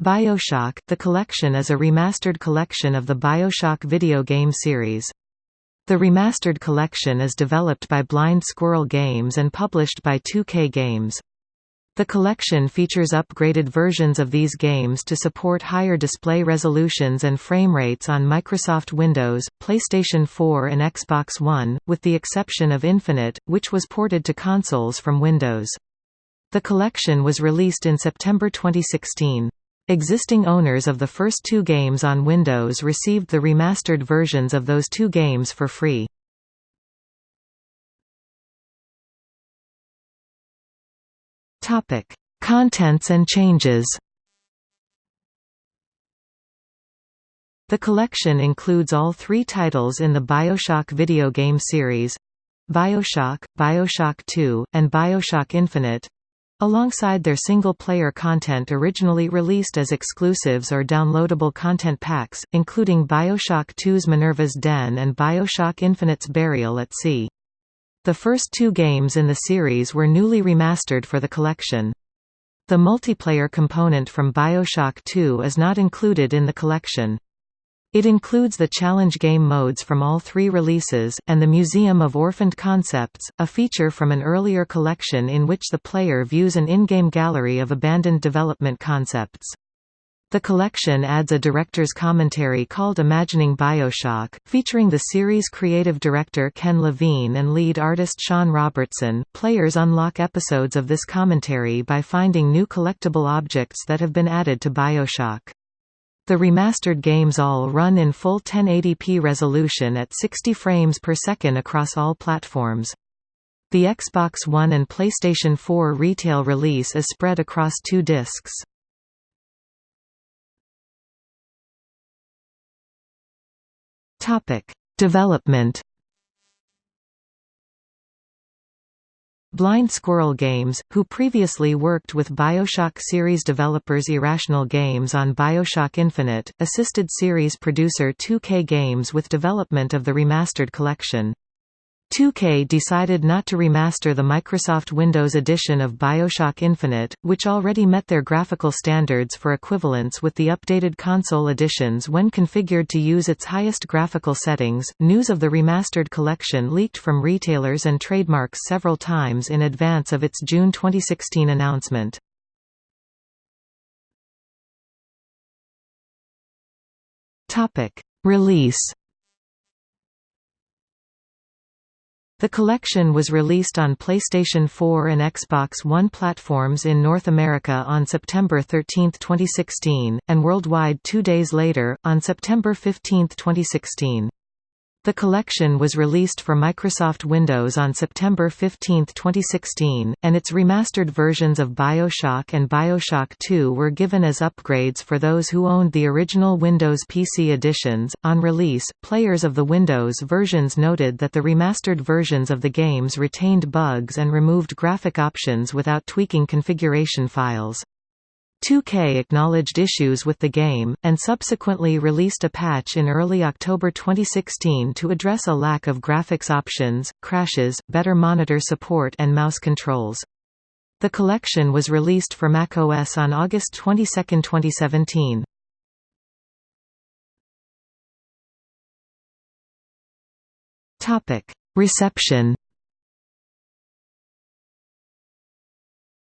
BioShock – The collection is a remastered collection of the BioShock video game series. The remastered collection is developed by Blind Squirrel Games and published by 2K Games. The collection features upgraded versions of these games to support higher display resolutions and frame rates on Microsoft Windows, PlayStation 4 and Xbox One, with the exception of Infinite, which was ported to consoles from Windows. The collection was released in September 2016. Existing owners of the first two games on Windows received the remastered versions of those two games for free. Topic: Contents and changes. The collection includes all three titles in the BioShock video game series BioShock, BioShock 2, and BioShock Infinite Alongside their single-player content originally released as exclusives or downloadable content packs, including Bioshock 2's Minerva's Den and Bioshock Infinite's Burial at Sea. The first two games in the series were newly remastered for the collection. The multiplayer component from Bioshock 2 is not included in the collection. It includes the challenge game modes from all three releases, and the Museum of Orphaned Concepts, a feature from an earlier collection in which the player views an in-game gallery of abandoned development concepts. The collection adds a director's commentary called Imagining Bioshock, featuring the series creative director Ken Levine and lead artist Shawn Robertson. Players unlock episodes of this commentary by finding new collectible objects that have been added to Bioshock. The remastered games all run in full 1080p resolution at 60 frames per second across all platforms. The Xbox One and PlayStation 4 retail release is spread across two discs. Development Blind Squirrel Games, who previously worked with Bioshock series developers Irrational Games on Bioshock Infinite, assisted series producer 2K Games with development of the remastered collection. 2K decided not to remaster the Microsoft Windows edition of BioShock Infinite, which already met their graphical standards for equivalence with the updated console editions when configured to use its highest graphical settings. News of the remastered collection leaked from retailers and trademarks several times in advance of its June 2016 announcement. Topic: Release The collection was released on PlayStation 4 and Xbox One platforms in North America on September 13, 2016, and worldwide two days later, on September 15, 2016. The collection was released for Microsoft Windows on September 15, 2016, and its remastered versions of BioShock and BioShock 2 were given as upgrades for those who owned the original Windows PC editions. On release, players of the Windows versions noted that the remastered versions of the games retained bugs and removed graphic options without tweaking configuration files. 2K acknowledged issues with the game, and subsequently released a patch in early October 2016 to address a lack of graphics options, crashes, better monitor support and mouse controls. The collection was released for macOS on August 22, 2017. Reception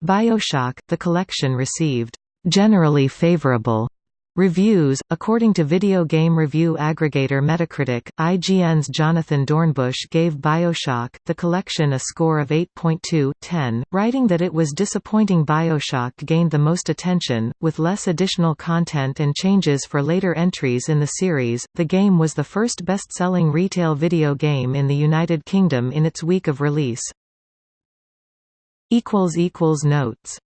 Bioshock, the collection received generally favorable reviews. According to video game review aggregator Metacritic, IGN's Jonathan Dornbush gave BioShock, the collection a score of 8.2/10, writing that it was disappointing BioShock gained the most attention, with less additional content and changes for later entries in the series. The game was the first best-selling retail video game in the United Kingdom in its week of release. Notes